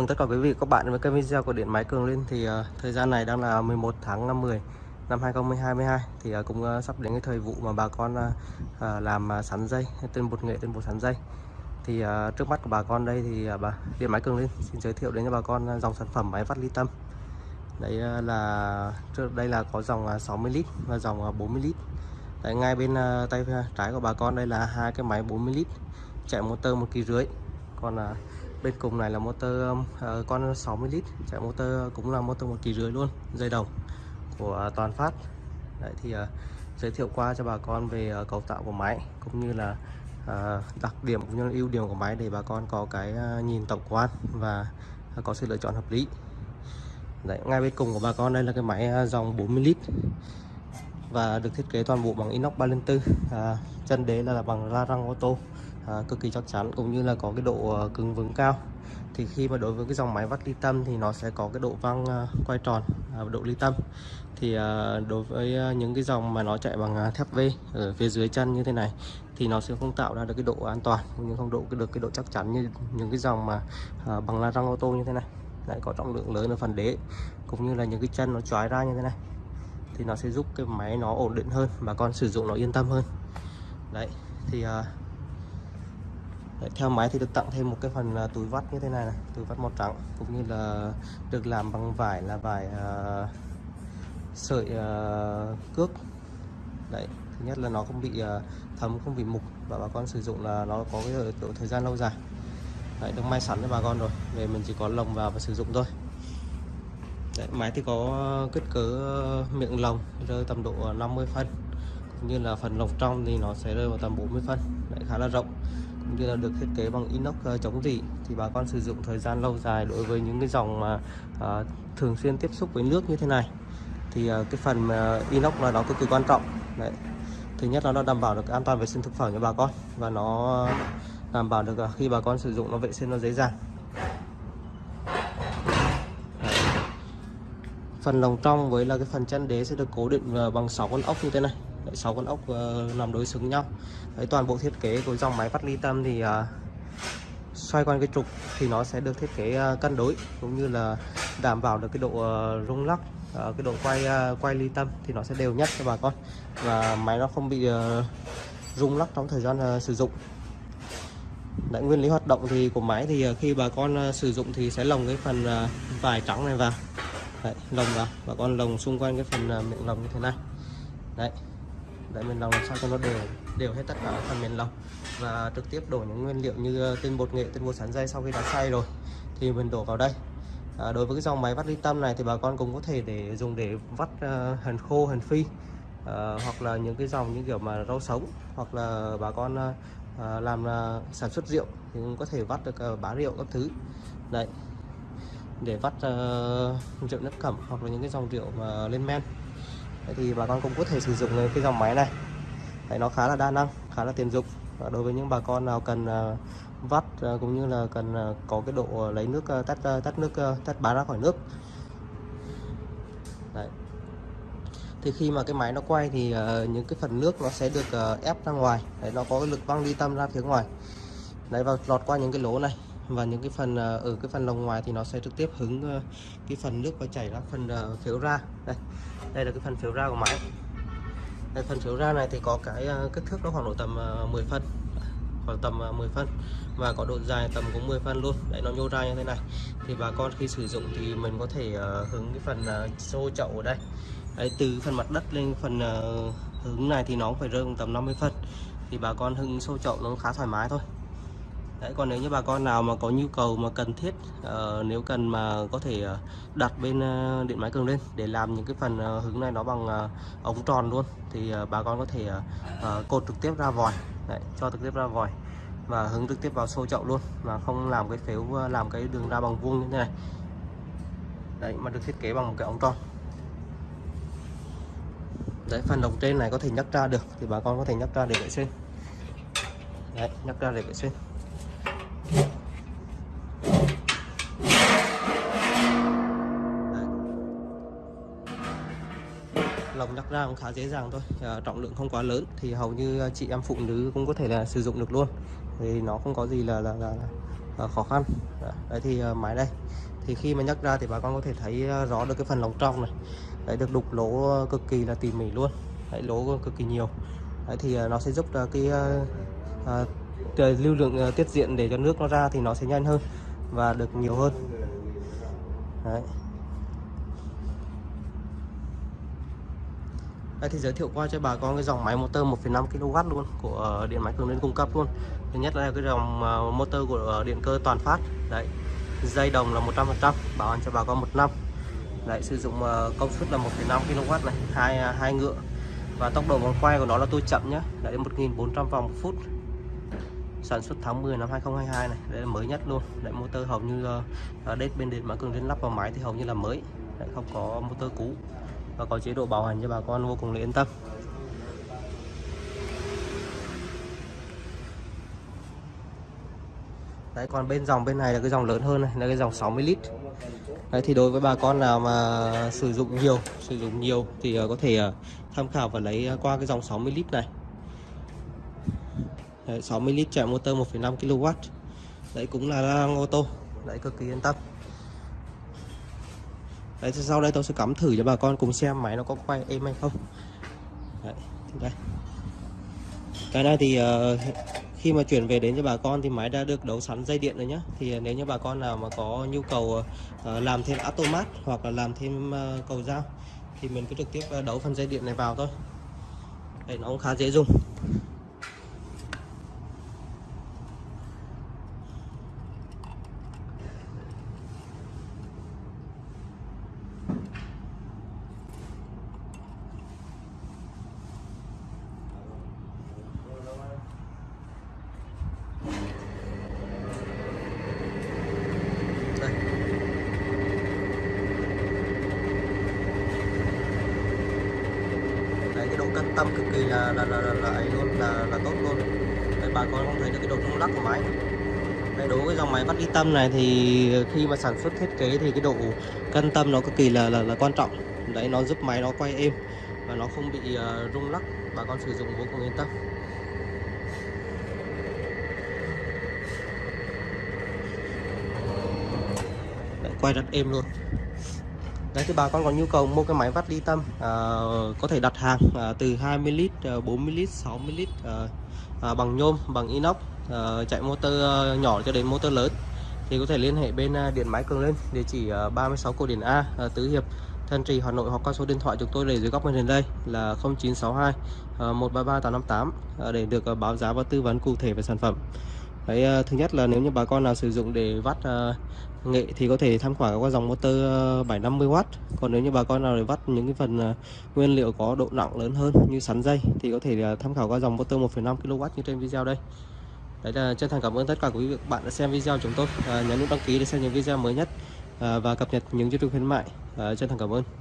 mừng tất cả quý vị các bạn với kênh video của điện máy Cường Linh. Thì uh, thời gian này đang là 11 tháng 10 năm 2022 thì uh, cũng uh, sắp đến cái thời vụ mà bà con uh, uh, làm uh, sắn dây tên bột nghệ tên bột sắn dây. Thì uh, trước mắt của bà con đây thì uh, bà điện máy Cường Linh xin giới thiệu đến cho bà con uh, dòng sản phẩm máy vắt ly tâm. Đấy uh, là trước đây là có dòng uh, 60 lít và dòng uh, 40 lít. Đấy, ngay bên uh, tay trái của bà con đây là hai cái máy 40 lít chạy motor một kỳ rưỡi. Còn uh, bên cùng này là motor uh, con 60 lít. Chạy motor cũng là motor một kỳ rưỡi luôn dây đồng của uh, toàn phát. Đấy thì uh, giới thiệu qua cho bà con về uh, cấu tạo của máy cũng như là uh, đặc điểm cũng như là ưu điểm của máy để bà con có cái uh, nhìn tổng quan và uh, có sự lựa chọn hợp lý. Đấy, ngay bên cùng của bà con đây là cái máy uh, dòng 40 lít và được thiết kế toàn bộ bằng inox 304 à, chân đế là, là bằng la răng ô tô à, cực kỳ chắc chắn cũng như là có cái độ à, cứng vững cao. Thì khi mà đối với cái dòng máy vắt ly tâm thì nó sẽ có cái độ văng à, quay tròn à, độ ly tâm. Thì đối với những cái dòng mà nó chạy bằng thép V ở phía dưới chân như thế này thì nó sẽ không tạo ra được cái độ an toàn cũng như không độ được cái độ chắc chắn như những cái dòng mà bằng la răng ô tô như thế này. Lại có trọng lượng lớn ở phần đế cũng như là những cái chân nó chói ra như thế này. Thì nó sẽ giúp cái máy nó ổn định hơn và con sử dụng nó yên tâm hơn. Đấy thì Đấy, theo máy thì được tặng thêm một cái phần à, túi vắt như thế này này túi vắt màu trắng cũng như là được làm bằng vải là vải uh, sợi uh, cước. Đấy thứ nhất là nó không bị uh, thấm không bị mục và bà con sử dụng là nó có cái độ thời gian lâu dài. Đấy, được may sẵn cho bà con rồi về mình chỉ có lồng vào và sử dụng thôi. Đấy, máy thì có kích cỡ miệng lồng rơi tầm độ 50 phân cũng như là phần lồng trong thì nó sẽ rơi vào tầm 40 phân. Đấy, khá là rộng cũng như là được thiết kế bằng inox uh, chống rỉ thì bà con sử dụng thời gian lâu dài đối với những cái dòng mà uh, thường xuyên tiếp xúc với nước như thế này. Thì uh, cái phần uh, inox là nó cực kỳ quan trọng. Đấy. Thứ nhất là nó đảm bảo được an toàn vệ sinh thực phẩm cho bà con và nó đảm bảo được khi bà con sử dụng nó vệ sinh nó dễ dàng. Đấy. phần lồng trong với là cái phần chân đế sẽ được cố định bằng 6 con ốc như thế này sáu 6 con ốc ờ, nằm đối xứng nhau. Đấy, toàn bộ thiết kế của dòng máy vắt ly tâm thì ờ, xoay quanh cái trục thì nó sẽ được thiết kế ờ, cân đối cũng như là đảm bảo được cái độ rung lắc cái độ quay quay ly tâm thì nó sẽ đều nhất cho bà con. Và máy nó không bị rung lắc trong thời gian sử dụng. Đấy, nguyên lý hoạt động thì của máy thì khi bà con sử dụng thì sẽ lồng cái phần vải trắng này vào. Đấy, lồng vào. Bà con lồng xung quanh cái phần miệng lồng như thế này. Đấy để mình lòng làm sao cho nó đều đều hết tất cả phần mềm lòng và trực tiếp đổ những nguyên liệu như uh, tinh bột nghệ tinh bột sắn dây sau khi đã xay rồi thì mình đổ vào đây. À, đối với cái dòng máy vắt ly tâm này thì bà con cũng có thể để dùng để vắt uh, hành khô hành phi uh, hoặc là những cái dòng như kiểu mà rau sống hoặc là bà con uh, à, làm uh, sản xuất rượu thì cũng có thể vắt được uh, bá rượu các thứ. Đấy. Để vắt uh, rượu nước cẩm hoặc là những cái dòng rượu mà lên men. Đấy thì bà con cũng có thể sử dụng cái dòng máy này. Đấy, nó khá là đa năng khá là tiện dụng. Và đối với những bà con nào cần ờ, vắt ờ, cũng như là cần ờ, có cái độ lấy nước tắt tắt nước tắt bán ra khỏi nước. Đấy. thì khi mà cái máy nó quay thì những cái phần nước nó sẽ được ép ra ngoài. Đấy, nó có cái lực văng đi tâm ra phía ngoài. Đấy và lọt qua những cái lỗ này. Và những cái phần ở cái phần lồng ngoài thì nó sẽ trực tiếp hứng cái phần nước và chảy ra phần phiếu ra. Đây đây là cái phần phiếu ra của máy. Đây, phần phiếu ra này thì có cái ờ, kích thước nó khoảng độ tầm ờ, 10 phân. Khoảng tầm ờ, 10 phân. Và có độ dài tầm cũng 10 phân luôn. Đấy nó nhô ra như thế này. Thì bà con khi sử dụng thì mình có thể hướng cái phần xô chậu ở đây. Đấy, từ phần mặt đất lên phần hướng này thì nó phải rơi tầm 50 phân. Thì bà con hưng xô chậu nó khá thoải mái thôi. Đấy, còn nếu như bà con nào mà có nhu cầu mà cần thiết uh, nếu cần mà có thể uh, đặt bên uh, điện máy cường lên để làm những cái phần uh, hứng này nó bằng uh, ống tròn luôn thì uh, bà con có thể uh, uh, cột trực tiếp ra vòi. Đấy, cho trực tiếp ra vòi và hứng trực tiếp vào xô chậu luôn mà không làm cái phếu uh, làm cái đường ra bằng vuông như thế này. Đấy mà được thiết kế bằng một cái ống tròn. Đấy phần đồng trên này có thể nhắc ra được thì bà con có thể nhắc ra để vệ sinh. Đấy nhắc ra để vệ sinh. Lồng nhắc ra cũng khá dễ dàng thôi. À, trọng lượng không quá lớn thì hầu như ờ, chị em phụ nữ cũng có thể là sử dụng được luôn. Thì nó không có gì là là, là, là ờ, khó khăn. Đấy thì máy đây. Thì khi mà nhắc ra thì bà con có thể thấy rõ được cái phần lồng trong này. Đấy được đục lỗ cực kỳ là tỉ mỉ luôn. Đấy lỗ cực kỳ nhiều. Đấy thì nó sẽ giúp cái uh, uh, lưu lượng tiết diện để cho nước nó ra thì nó sẽ nhanh hơn và được nhiều hơn. Đấy. Đây thì giới thiệu qua cho bà con cái dòng máy motor 1,5 kW luôn của ờ, điện máy cường lên cung cấp luôn. Thứ nhất là cái dòng ờ, motor của ờ, điện cơ toàn phát. Đấy dây đồng là 100% bảo hành cho bà con một năm. Đấy sử dụng công suất là 1,5 kW này hai hai ngựa. Và tốc độ vòng quay của nó là tôi chậm nhé đấy 1.400 vòng một phút. Sản xuất tháng 10 năm 2022 này đây là mới nhất luôn. Đấy motor hầu như đết bên điện máy cường lên lắp vào máy thì hầu như là mới. Đấy, không có motor cũ và có chế độ bảo hành cho bà con vô cùng là yên tâm. Đấy còn bên dòng bên này là cái dòng lớn hơn này là cái dòng 60 lít. Đấy thì đối với bà con nào mà sử dụng nhiều sử dụng nhiều thì ờ, có thể ờ, tham khảo và lấy ờ, qua cái dòng 60 lít này. Đấy, 60 lít chạy motor 1,5 kW Đấy cũng là lang ô tô. Đấy cực kỳ yên tâm đấy sau đây tôi sẽ cắm thử cho bà con cùng xem máy nó có quay êm hay không. Đấy, đây. Cái này thì uh, khi mà chuyển về đến cho bà con thì máy đã được đấu sẵn dây điện rồi nhé thì ờ, nếu như bà con nào mà có nhu cầu uh, làm thêm automat hoặc là làm thêm uh, cầu dao thì mình cứ trực tiếp đấu phần dây điện này vào thôi. Đấy, nó cũng khá dễ dùng. Cân tâm cực kỳ là là là, là, là ấy luôn là là tốt luôn. Đây bà con không thấy được cái độ rung lắc của máy. Đây đối với dòng máy vắt đi tâm này thì khi mà sản xuất thiết kế thì cái độ cân tâm nó cực kỳ là là, là quan trọng. Đấy nó giúp máy nó quay êm và nó không bị uh, rung lắc. Bà con sử dụng vô cùng yên tâm. Đấy, quay rất êm luôn. Đấy thì bà con có nhu cầu mua cái máy vắt ly tâm à, có thể đặt hàng à, từ 20 lít, à, 40 lít, 60 lít à, à, bằng nhôm, bằng inox à, chạy motor à, nhỏ cho đến motor lớn thì có thể liên hệ bên à, điện máy cường lên địa chỉ 36 cổ điển A à, Tứ Hiệp Thân Trì Hà Nội hoặc qua số điện thoại chúng tôi để dưới góc màn hình đây là 0962 133 858 để được báo giá và tư vấn cụ thể về sản phẩm. Đấy, ờ, thứ nhất là nếu như bà con nào sử dụng để vắt ờ, nghệ thì có thể tham khảo qua dòng motor ờ, 750W còn nếu như bà con nào để vắt những cái phần nguyên liệu có độ nặng lớn hơn như sắn dây thì có thể tham khảo qua dòng motor 1,5 kW như trên video đây. Đấy là chân thành cảm ơn tất cả quý vị bạn đã xem video chúng tôi. À, nhấn nút đăng ký để xem những video mới nhất à, và cập nhật những chương trình khuyến mại. À, chân thành cảm ơn.